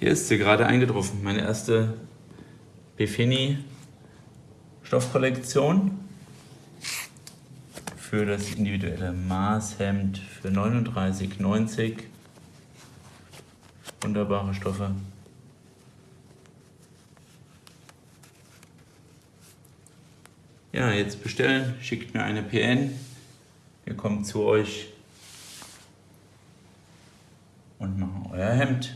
Hier ist sie gerade eingetroffen, meine erste Befini Stoffkollektion für das individuelle Maßhemd für 39,90. Wunderbare Stoffe. Ja, jetzt bestellen, schickt mir eine PN. Wir kommen zu euch und machen euer Hemd.